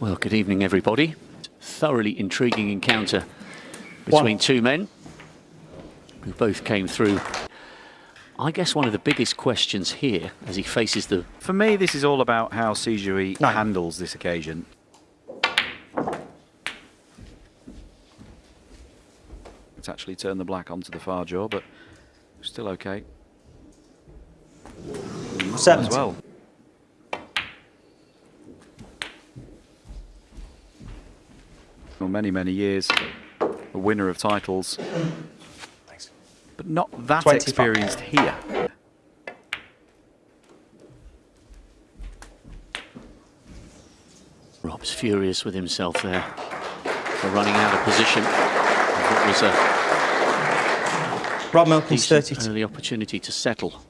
Well, good evening, everybody. Thoroughly intriguing encounter between One. two men who both came through. I guess one of the biggest questions here as he faces the For me, this is all about how Si Jiahui Nine. handles this occasion. It's actually turned the black onto the far jaw, but still okay. As well. For many, many years, a winner of titles, Thanks. but not that 25. experienced here. Rob's furious with himself there for running out of position. of What was a Rob Milkins, decent 32. early opportunity to settle.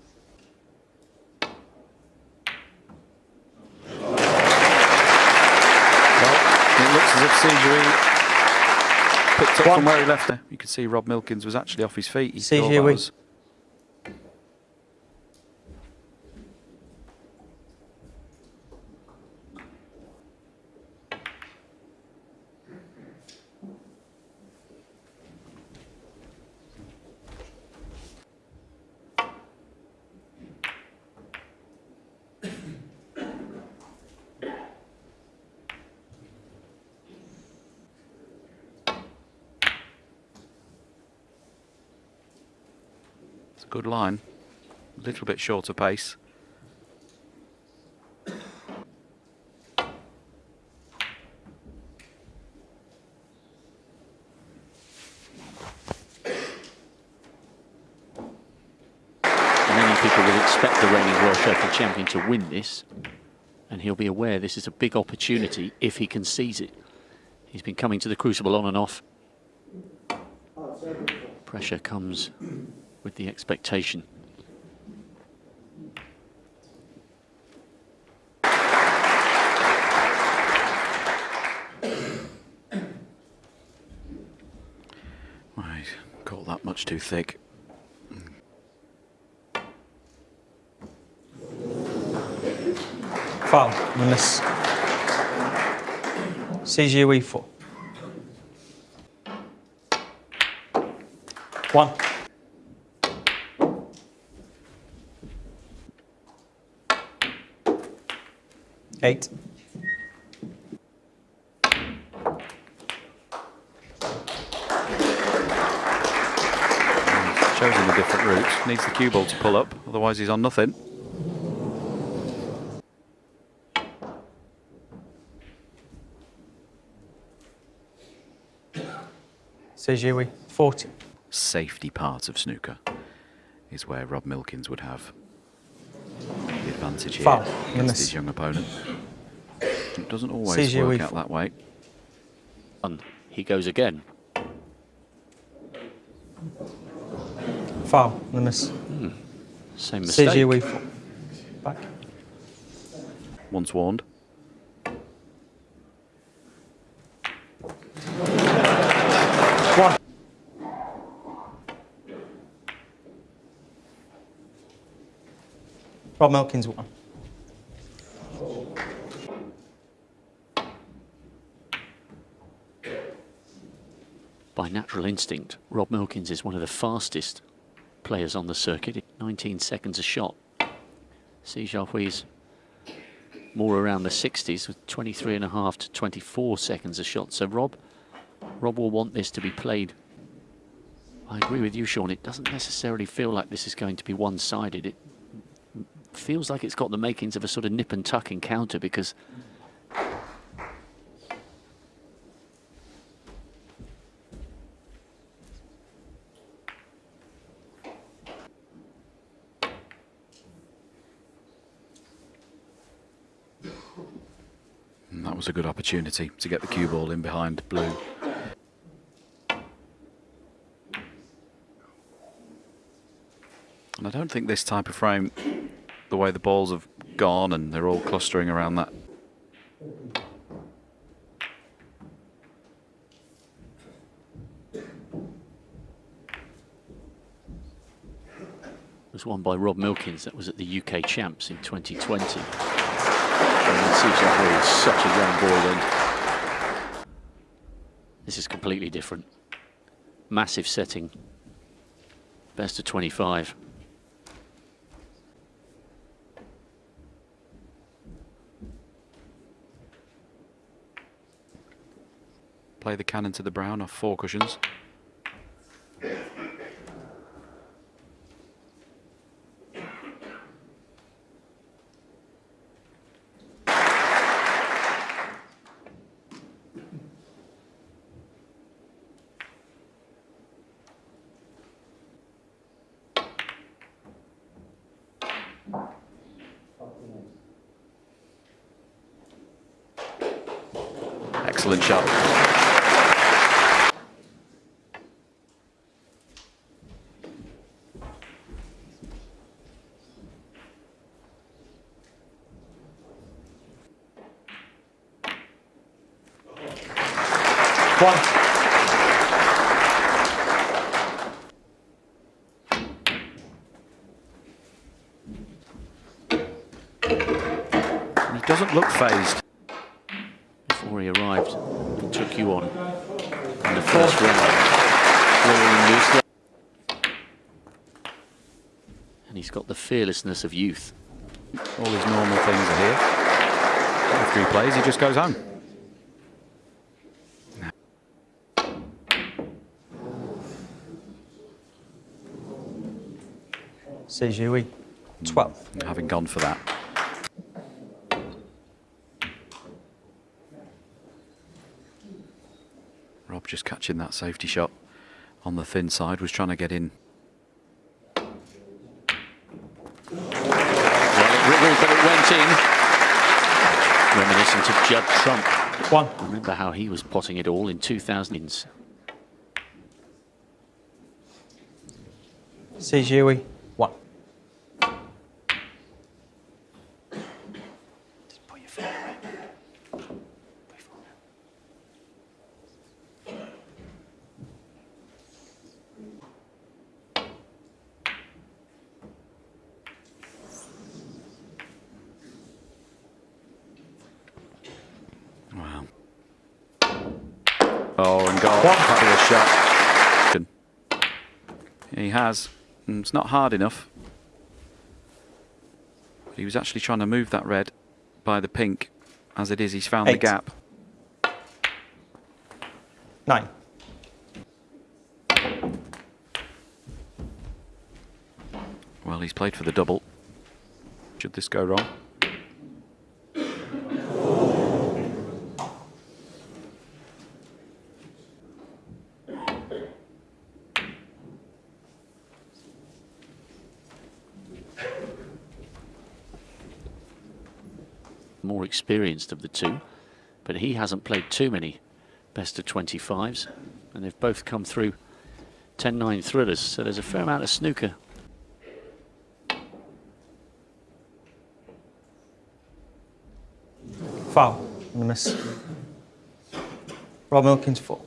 Well, it looks as if Sijui picked up One. From where he left it. You can see Rob Milkins was actually off his feet. He thought It's a good line. A little bit shorter pace. Many people will expect the reigning World champion to win this, and he'll be aware this is a big opportunity if he can seize it. He's been coming to the Crucible on and off. Pressure comes the expectation. Right, caught that much too thick. Foul. Minus. CGUE 4. One. Eight. Chosen a different route. Needs the cue ball to pull up, otherwise he's on nothing. CGUE 40. Safety part of snooker is where Rob Milkins would have advantage here Foul. against Goodness. his young opponent. It doesn't always CGUE work out that way. And he goes again. Foul. Minus. Hmm, same mistake. CGUE 4. Back. Once warned. Rob Milkins won. By natural instinct, Rob Milkins is one of the fastest players on the circuit. 19 seconds a shot. Si Jiahui's more around the 60s with 23 and a half to 24 seconds a shot. So Rob, Rob will want this to be played. I agree with you, Shaun. It doesn't necessarily feel like this is going to be one-sided. It feels like it's got the makings of a sort of nip and tuck encounter because that was a good opportunity to get the cue ball in behind blue. And I don't think this type of frame, the way the balls have gone and they're all clustering around that. was won by Rob Milkins. That was at the UK Champs in 2020. And Jiahui is such a young boy then. This is completely different. Massive setting. Best of 25. Play the cannon to the brown off four cushions. Excellent shot. One. And he doesn't look phased. before he arrived and took you on in the first round. And he's got the fearlessness of youth. All his normal things are here. After he plays, he just goes home. Si Jiahui. 12. Having gone for that. Just catching that safety shot on the thin side, was trying to get in. Well, it wriggled, but it went in. Reminiscent of Judd Trump. One. Remember how he was potting it all in 2000s. Si Jiahui. One. Just put your foot away. Put your foot away. Wow. Oh, and goal. Fabulous shot. He has. And It's not hard enough. But he was actually trying to move that red by the pink. As it is, he's found the Eight. gap. Nine. Well, he's played for the double. Should this go wrong? More experienced of the two, but he hasn't played too many best of 25s, and they've both come through 10-9 thrillers, so there's a fair amount of snooker Foul. And a miss. Rob Milkins, four.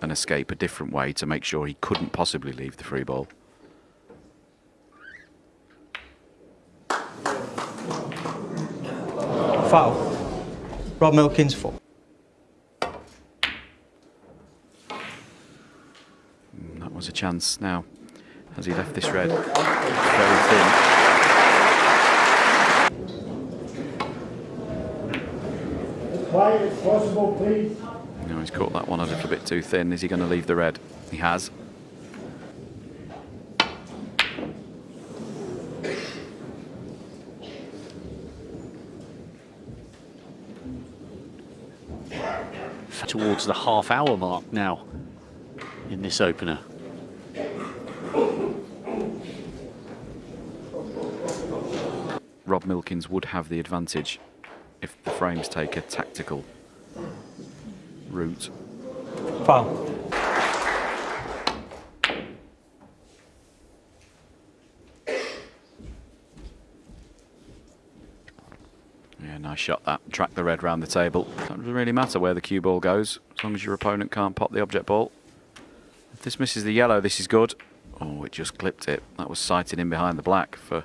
And escape a different way to make sure he couldn't possibly leave the free ball. Foul. Rob Milkins, four. Mm, that was a chance now. Has he left this red very thin? Quiet as possible, please. No, he's caught that one a little bit too thin. Is he going to leave the red? He has. Towards the half hour mark now in this opener. Rob Milkins would have the advantage if the frames take a tactical route. Foul. Yeah, nice shot that. Track the red round the table. Doesn't really matter where the cue ball goes, as long as your opponent can't pop the object ball. If this misses the yellow, this is good. Oh, it just clipped it. That was sighted in behind the black for.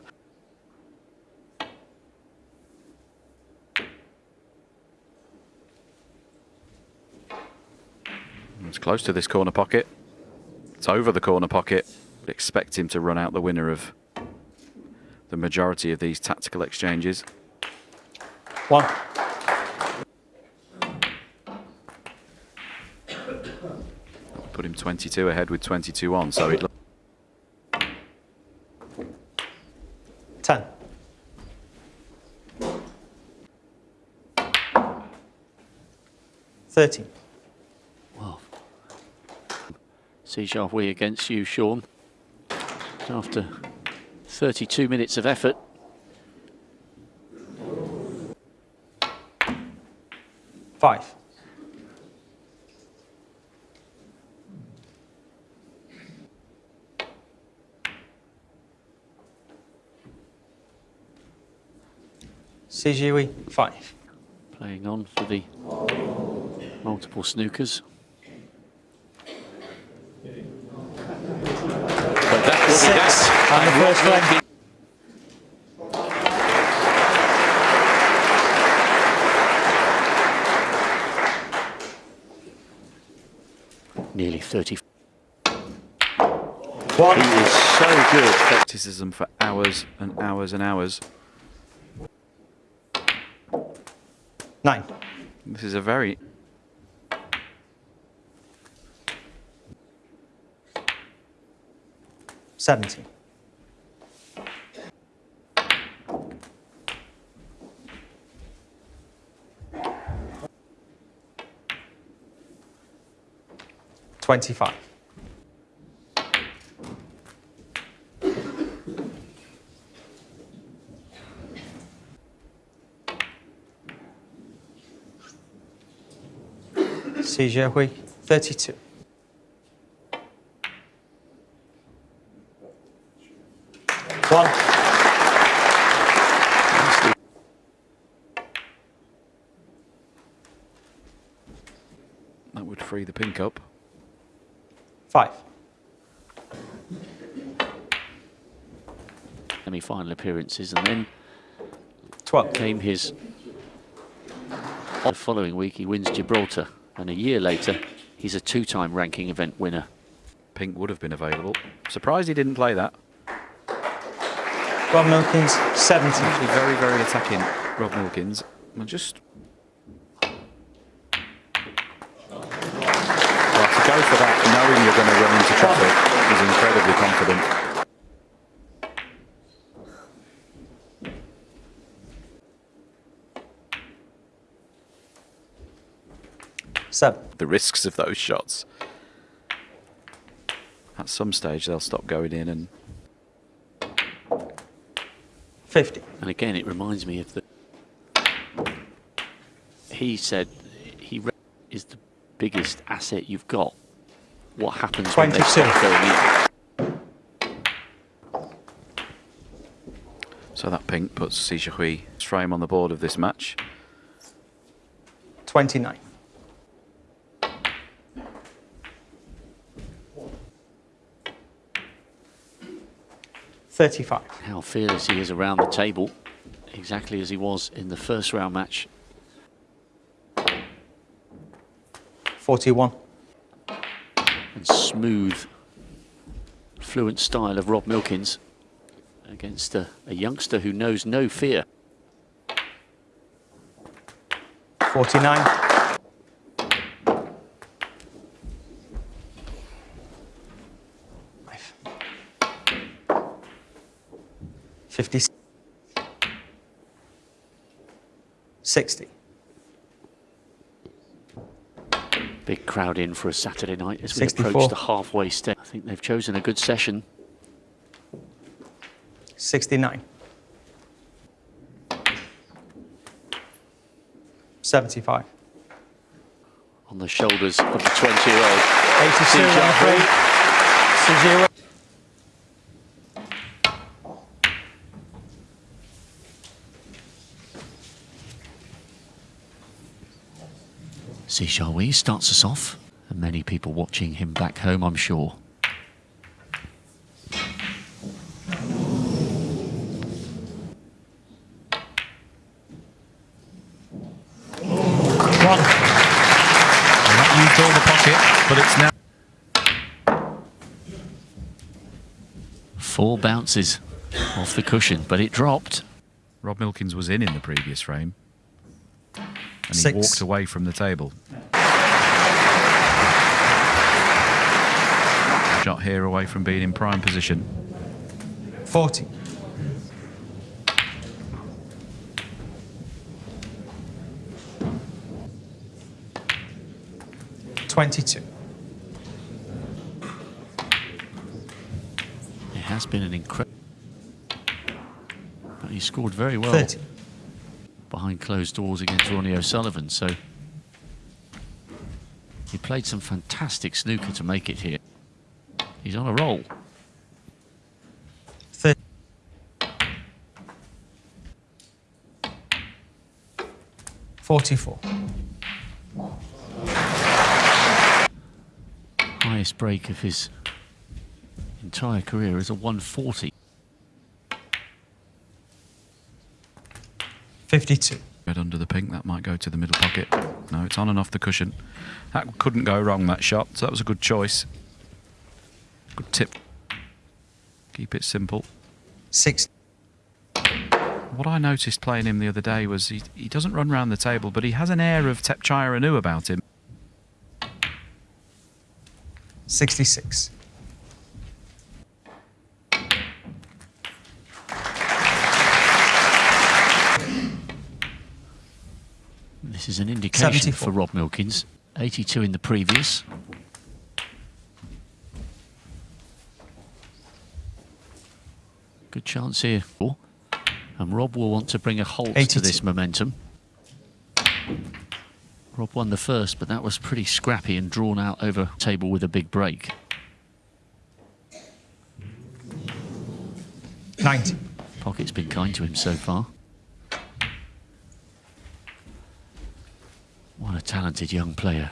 It's close to this corner pocket. It's over the corner pocket. But expect him to run out the winner of the majority of these tactical exchanges. One. Put him 22 ahead with 22 on, so it. Ten. Thirteen. Well, Si we against you, Shaun. After 32 minutes of effort. Five. CGUE, five. Playing on for the multiple snookers. But that will be Six that. on the first Rob leg. Nearly 30. One. He is so good. Criticism for hours and hours and hours. Nine. This is a very. Seventeen. Twenty-five. Si Jiahui, thirty-two. One. That would free the pink up. Five. Semi-final appearances and then Twelve. came his the following week he wins Gibraltar and a year later he's a two-time ranking event winner Pink would have been available. Surprised he didn't play that. Rob Milkins, 70. Actually, very, very attacking, Rob Milkins. And just. Well, to go for that, knowing you're going to run into traffic, is incredibly confident. Seven. The risks of those shots. At some stage, they'll stop going in and 50. and again it reminds me of the he said he re- is the biggest asset you've got what happens when they 22. stop going in so that pink puts Si Hui frame on the board of this match. 29. 35. How fearless he is around the table, exactly as he was in the first round match. 41. And smooth, fluent style of Rob Milkins against a, a youngster who knows no fear. 49. 60. Big crowd in for a Saturday night as we 64. approach the halfway stage. I think they've chosen a good session. 69. 75. On the shoulders of the 20-year-old. 82 Sijiro. see, shall we? Starts us off. And many people watching him back home, I'm sure. but it's now. Four bounces off the cushion, but it dropped. Rob Milkins was in in the previous frame. And he walked away from the table. Shot here away from being in prime position. 40. Twenty-two. It has been an incredible. He scored very well Thirty. Behind closed doors against Ronnie O'Sullivan, so he played some fantastic snooker to make it here. He's on a roll. Thirty. Forty-four. Highest break of his entire career is a 140. Fifty-two. Red under the pink, that might go to the middle pocket. No, it's on and off the cushion. That couldn't go wrong, that shot, so that was a good choice. Good tip. Keep it simple. Six. What I noticed playing him the other day was he, he doesn't run round the table, but he has an air of Thepchaiya Un-Nooh about him. Sixty-six. This is an indication 74. for Rob Milkins. 82 in the previous. Good chance here. And Rob will want to bring a halt to this momentum. Rob won the first, but that was pretty scrappy and drawn out over table with a big break. Ninety. Pocket's been kind to him so far. What a talented young player.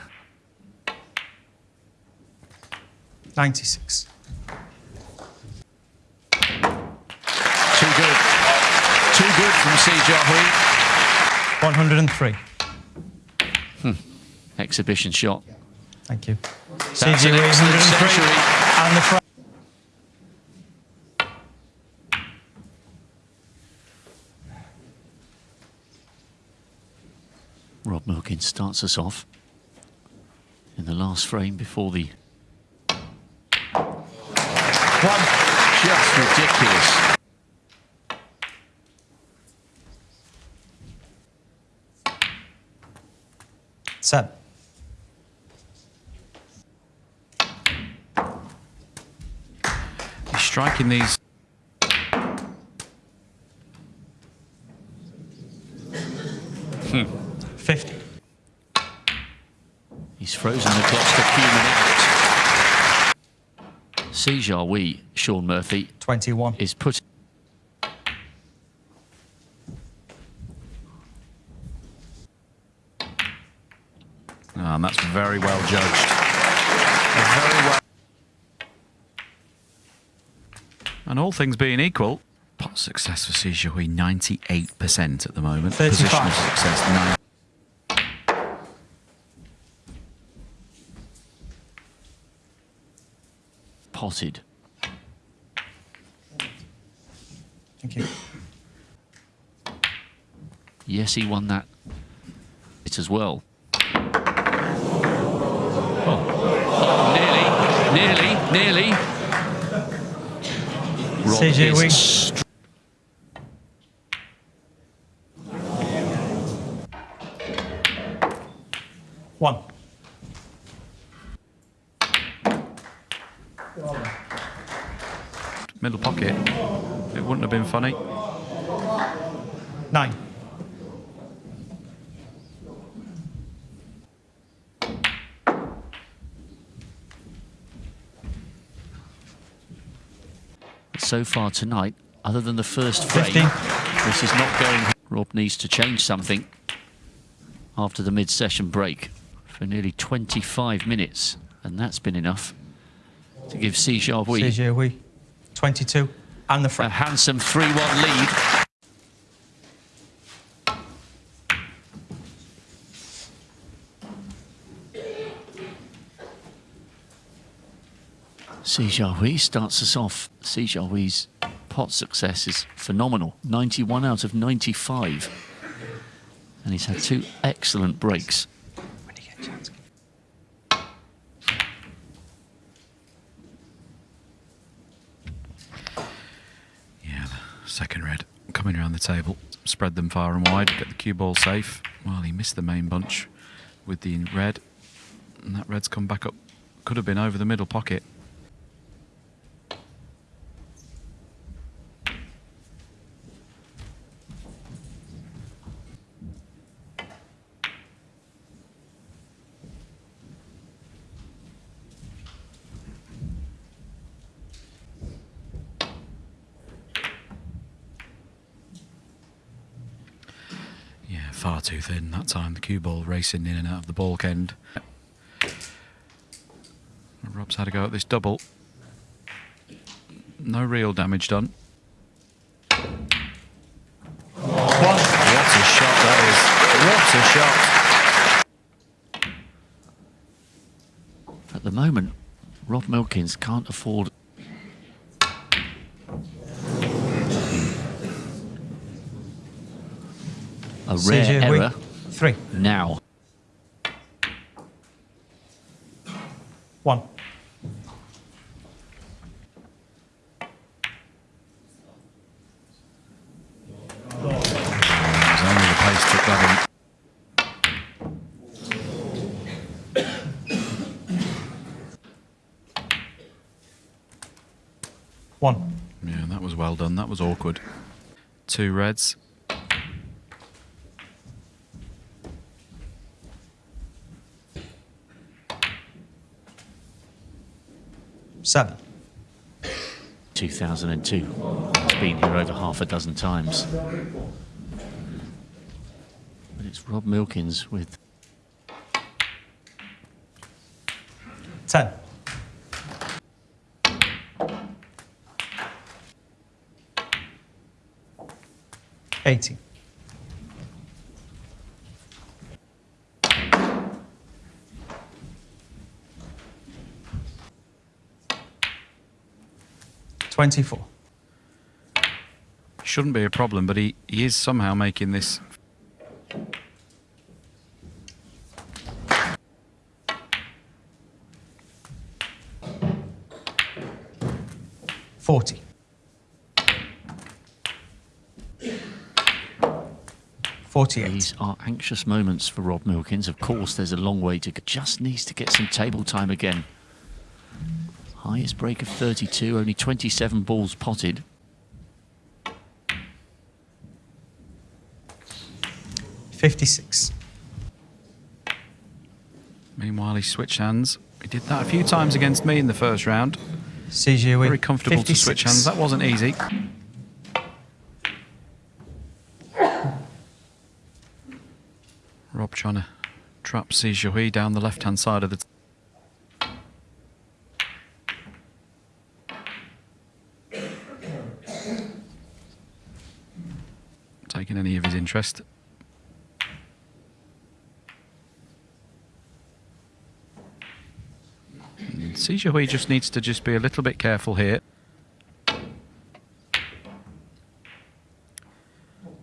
Ninety-six. Too good. Too good from Si Jiahui. One hundred and three. Hmm. Exhibition shot. Thank you. That's an 103. And the front. Rob Milkins starts us off in the last frame before the One. just ridiculous. Seven. He's striking these. Fifty. He's frozen the clock to fuming out. Si Jiahui, Shaun Murphy, Twenty-one. is put. Ah, and that's very well judged. Very well. And all things being equal, pot success for Si Jiahui 98% at the moment. 35. Position of success 9. Potted. Thank you. Yes, he won that it as well. Oh, nearly, nearly, nearly. Rob CJ Wing. str- One. Middle pocket. It wouldn't have been funny. Nine. So far tonight, other than the first frame, 50. this is not going. Rob needs to change something after the mid-session break for nearly 25 minutes, and that's been enough to give Si Jiahui CJ Wee. Twenty-two. And the frame a handsome 3-1 lead. Si Jiahui starts us off. Si Jiahui's pot success is phenomenal 91 out of 95. And he's had two excellent breaks. When you get a chance. Yeah, second red coming around the table. Spread them far and wide, get the cue ball safe. Well, he missed the main bunch with the red. And that red's come back up. Could have been over the middle pocket. Yeah, far too thin that time. The cue ball racing in and out of the balk end. Rob's had a go at this double. No real damage done. What a shot that is. What a shot. At the moment, Rob Milkins can't afford. A rare Si Jiahui. error Three. now. One. It was only the pace took that in. One. Yeah, that was well done. That was awkward. Two reds. Seven. 2002. It's been here over half a dozen times. But it's Rob Milkins with... 10. Eighteen. 24. Shouldn't be a problem, but he, he is somehow making this. Forty. Forty-eight. These are anxious moments for Rob Milkins. Of course, there's a long way to go. Just needs to get some table time again. Highest break of 32, only 27 balls potted. Fifty-six. Meanwhile, he switched hands. He did that a few times against me in the first round. CJ Very comfortable to switch hands. That wasn't easy. Rob trying to trap Si Hui down the left hand side of the. Taking any of his interest. Si Hui just needs to just be a little bit careful here.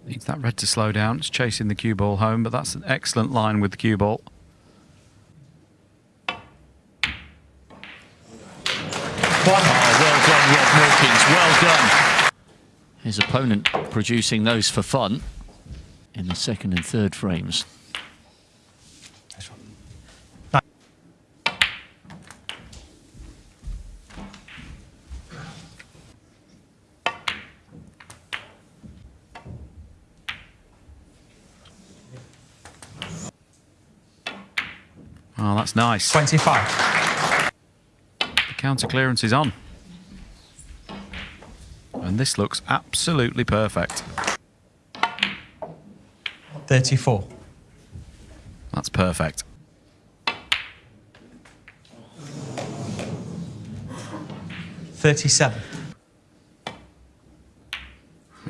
Needs that red to slow down. It's chasing the cue ball home, but that's an excellent line with the cue ball. Oh, well done, Rob Milkins. Well done. His opponent producing those for fun in the second and third frames. Nice one. Nine. Oh, that's nice. Twenty-five. The counter clearance is on. And this looks absolutely perfect. Thirty-four. That's perfect. Thirty-seven.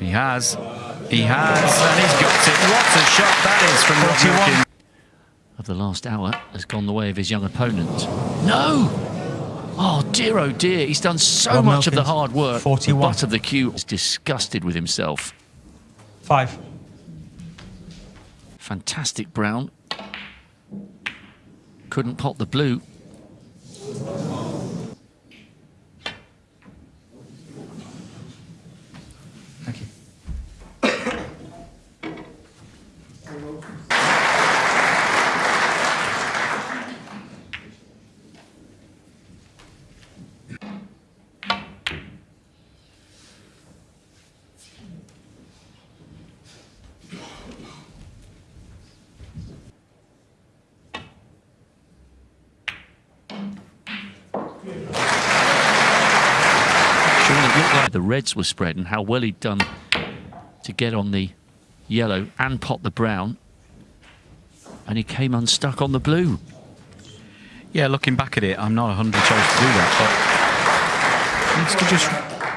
He has. He has. And he's got it. What a shot that is from Rob 41. Of the last hour has gone the way of his young opponent. No! Oh dear, oh dear, he's done so Rob much of the hard work. 41. The butt of the cue is disgusted with himself. Five. Fantastic brown. Couldn't pot the blue. Reds were spread and how well he'd done to get on the yellow and pot the brown. And he came unstuck on the blue. Yeah, looking back at it, I'm not 100 chose to do that, but needs to just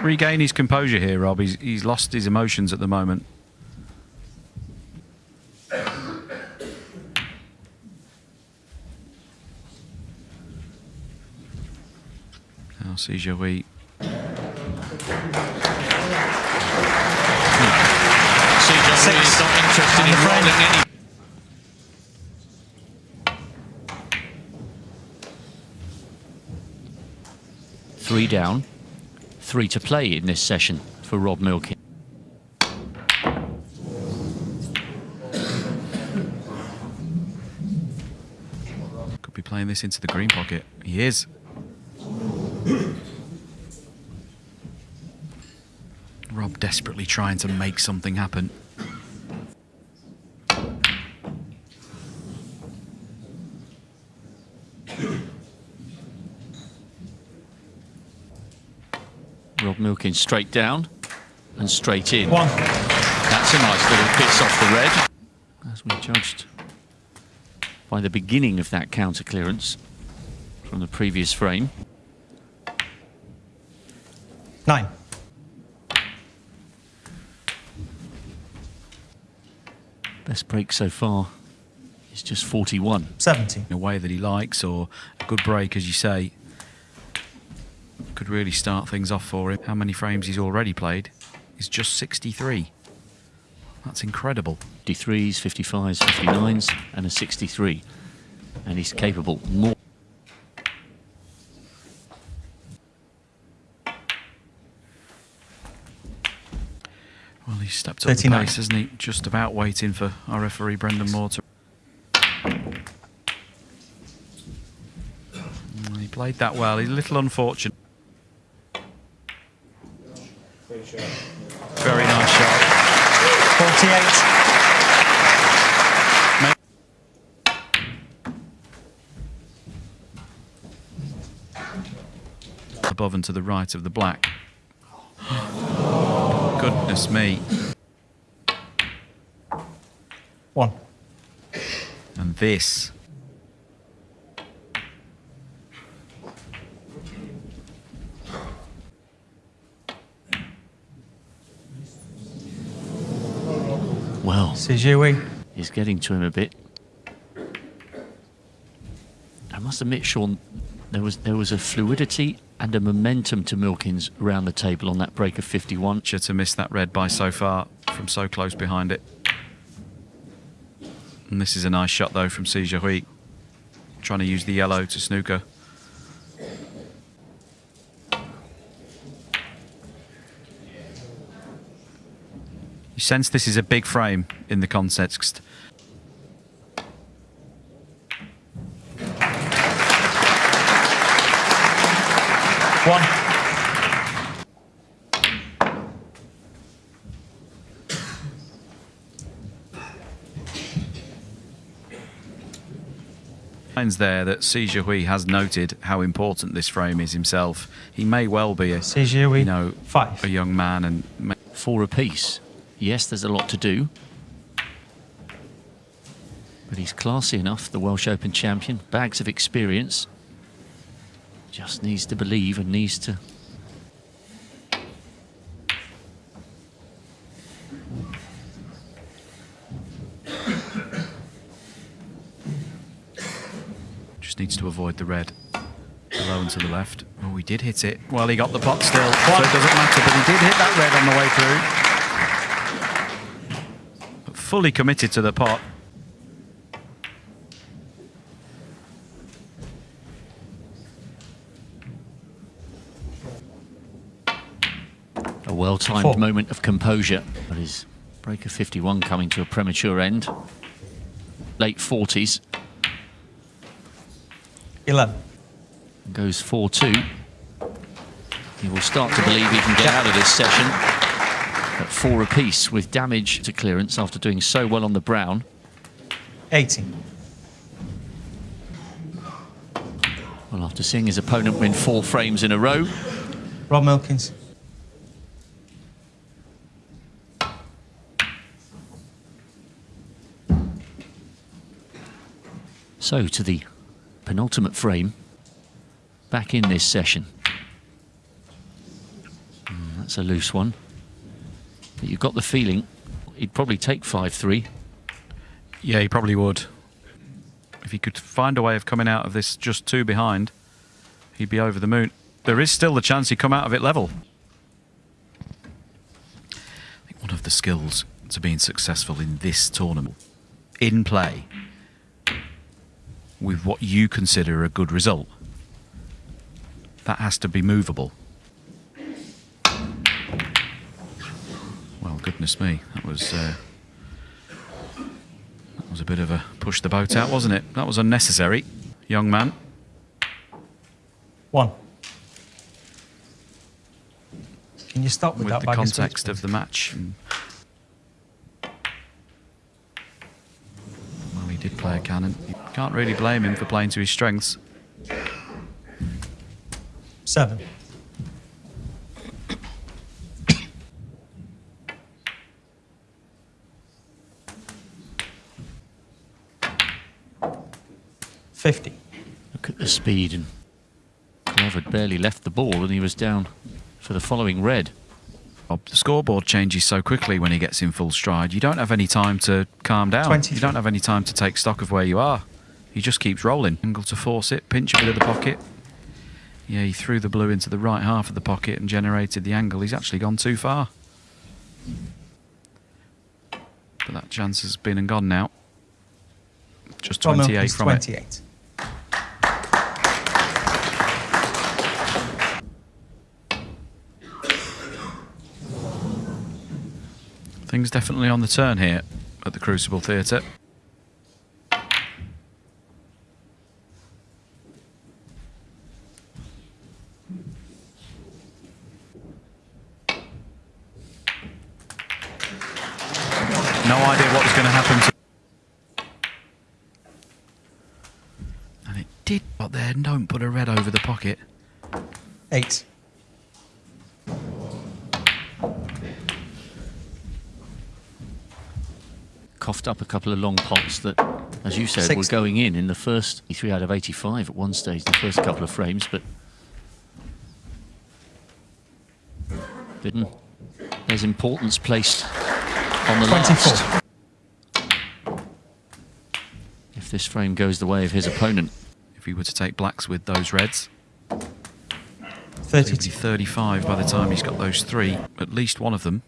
regain his composure here, Rob. He's, he's lost his emotions at the moment. Now see Joey. CJ is not interested in rolling any. Three down, three to play in this session for Rob Milkin. Could be playing this into the green pocket. He is. Rob desperately trying to make something happen. Rob Milkin straight down and straight in. One. That's a nice little piss off the red. As we judged by the beginning of that counter clearance from the previous frame. Nine. Best break so far is just 41. 70. in a way that he likes or a good break, as you say, could really start things off for him. How many frames he's already played is just 63. That's incredible. 53s, 55s, 59s, and a 63. And he's capable more. Well, he's stepped up the 39. pace, hasn't he? Just about waiting for our referee Brendan Moore to. He played that well. He's a little unfortunate. Very nice shot. 48. above and to the right of the black. Goodness me. One. And this. Well, Si Jiahui. he's getting to him a bit. I must admit, Shaun, there was there was a fluidity and a momentum to Milkins around the table on that break of 51. Should to miss that red by so far from so close behind it. And this is a nice shot though from Si Jiahui. Trying to use the yellow to snooker. You sense this is a big frame in the context. One. Signs there that Si Jiahui has noted how important this frame is himself. He may well be a, Si Jiahui. you know, Five. a young man and may- Four apiece. Yes, there's a lot to do. But he's classy enough, the Welsh Open champion. Bags of experience. Just needs to believe and needs to just needs to avoid the red. Low and to the left. Oh, he did hit it. Well, he got the pot still, so it doesn't matter. But he did hit that red on the way through. But fully committed to the pot. A well-timed moment of composure. But his break of 51 coming to a premature end. Late 40s. 11. Goes 4-2. He will start to believe he can get out of this session at four apiece with damage to clearance after doing so well on the brown. 18. Well, after seeing his opponent win four frames in a row, Rob Milkins. so to the penultimate frame back in this session. Mm, that's a loose one. But you've got the feeling he'd probably take 5-3. Yeah, he probably would. If he could find a way of coming out of this just two behind, he'd be over the moon. There is still the chance he'd come out of it level. I think one of the skills to being successful in this tournament, in play, with what you consider a good result, that has to be movable. goodness me, that was uh, that was a bit of a push the boat out, wasn't it? That was unnecessary, young man. One. Can you stop with, with that? With the context of the match. Well, he did play a cannon. You can't really blame him for playing to his strengths. Seven. 50. Look at the speed. And Love had barely left the ball and he was down for the following red. The scoreboard changes so quickly when he gets in full stride. You don't have any time to calm down. You don't have any time to take stock of where you are. He just keeps rolling. Angle to force it, pinch a bit of the pocket. Yeah, he threw the blue into the right half of the pocket and generated the angle. He's actually gone too far. But that chance has been and gone now. Just 28 from, from 28. it. Things definitely on the turn here at the Crucible Theatre. No idea what was going to happen to. And it did, but there, don't put a red over the pocket. 8. Coughed up a couple of long pots that, as you said, were going in in the first 3 out of 85 at one stage, the first couple of frames, but didn't. There's importance placed on the 24. last. If this frame goes the way of his opponent, If he were to take blacks with those reds, He would be 32. 35 by the time he's got those three, at least one of them.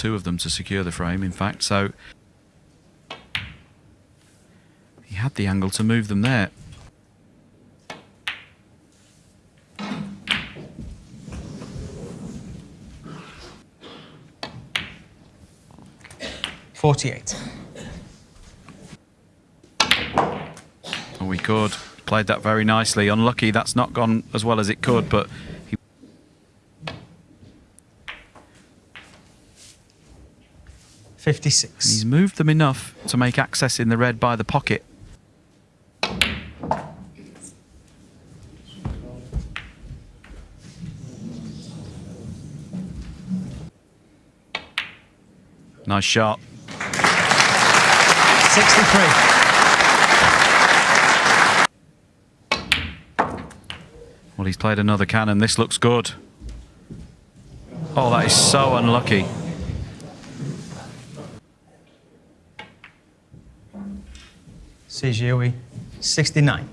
Two of them to secure the frame, in fact, so he had the angle to move them there. Forty-eight. Oh, we could. Played that very nicely. Unlucky that's not gone as well as it could, but he Fifty-six. He's moved them enough to make access in the red by the pocket. Nice shot. Sixty-three. Well, he's played another cannon. This looks good. Oh, that is so unlucky. CGUE eh? 69.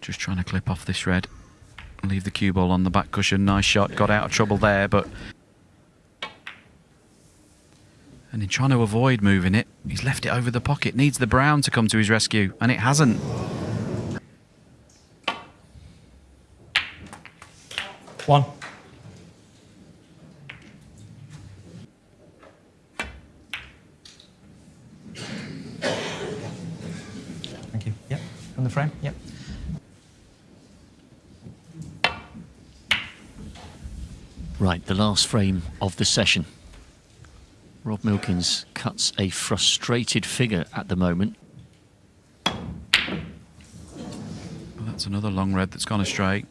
Just trying to clip off this red. Leave the cue ball on the back cushion. Nice shot. Got out of trouble there, but... And in trying to avoid moving it, he's left it over the pocket. Needs the brown to come to his rescue, and it hasn't. One. The frame. Yep. Right, the last frame of the session. Rob Milkins cuts a frustrated figure at the moment. Well, that's another long red that's gone astray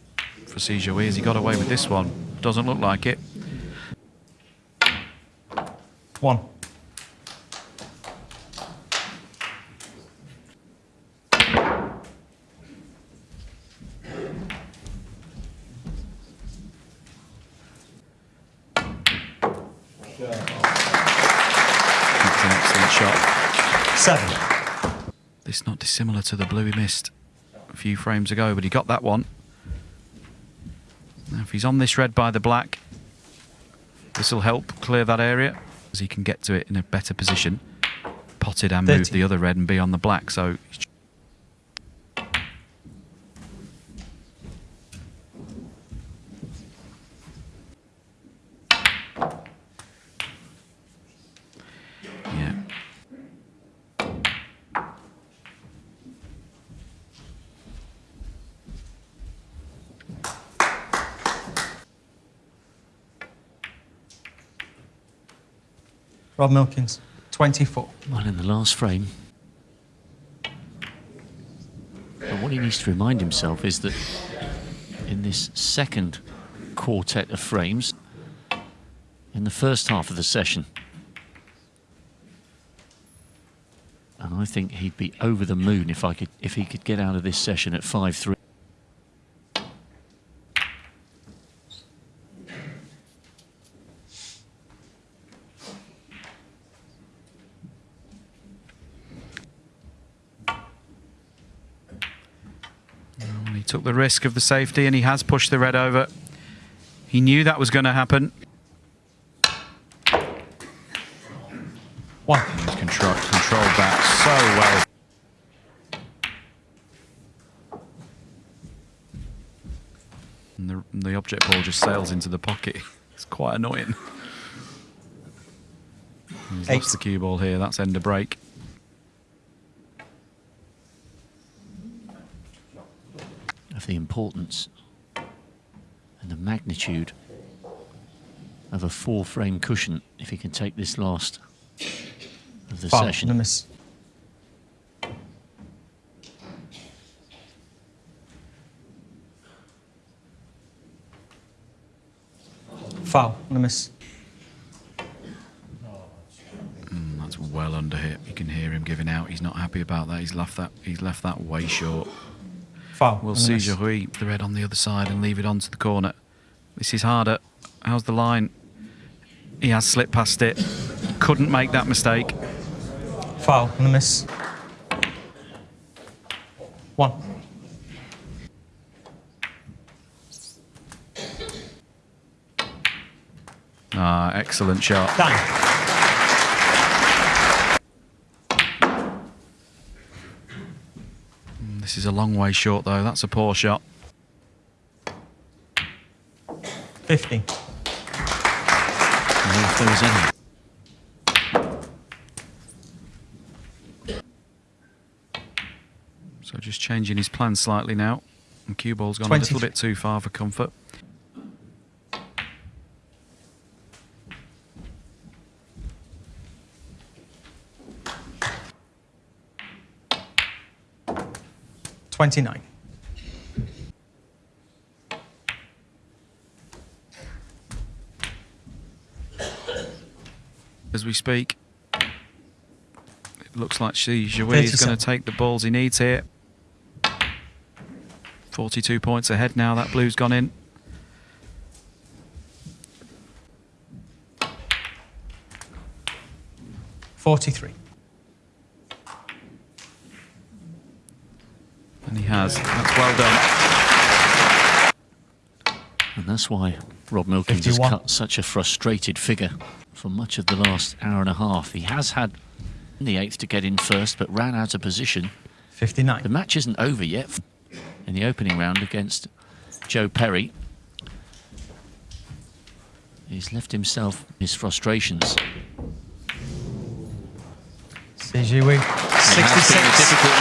for Si Jiahui. Has he got away with this one? Doesn't look like it. One. That's an excellent shot. Seven. Dissimilar to the blue he missed a few frames ago, but he got that one. Now, if he's on this red by the black, this will help clear that area as he can get to it in a better position. Potted and move the other red and be on the black, so Rob Milkins, 24. Well, in the last frame. But what he needs to remind himself is that in this second quartet of frames, in the first half of the session, and I think he'd be over the moon if I could if he could get out of this session at 5-3. Took the risk of the safety and he has pushed the red over. He knew that was going to happen. One. He's control, controlled that so well. And the, the object ball just sails into the pocket. It's quite annoying. He's Eight. lost the cue ball here. That's end of break. Of the importance and the magnitude of a four frame cushion if he can take this last of the Foul. session. No miss. Foul. No miss. Mm, that's well under hit. You can hear him giving out. He's not happy about that. He's left that. He's left that way short. Foul. We'll see. Jiahui, the red on the other side, and leave it onto the corner. This is harder. How's the line? He has slipped past it. Couldn't make that mistake. Foul. No miss. One. Ah, excellent shot. Done. This is a long way short, though. That's a poor shot. 50. And if there was any So just changing his plan slightly now. And cue ball's gone a little bit too far for comfort. Twenty-nine. As we speak, it looks like Jiahui is going to take the balls he needs here. 42 points ahead now. That blue's gone in. Forty-three. And And he has. That's well done. And that's why Rob Milkins 51. has cut such a frustrated figure for much of the last hour and a half. He has had the eighth to get in first, but ran out of position. 59. The match isn't over yet in the opening round against Joe Perry. He's left himself his frustrations. Si Jiahui. It a 66 difficult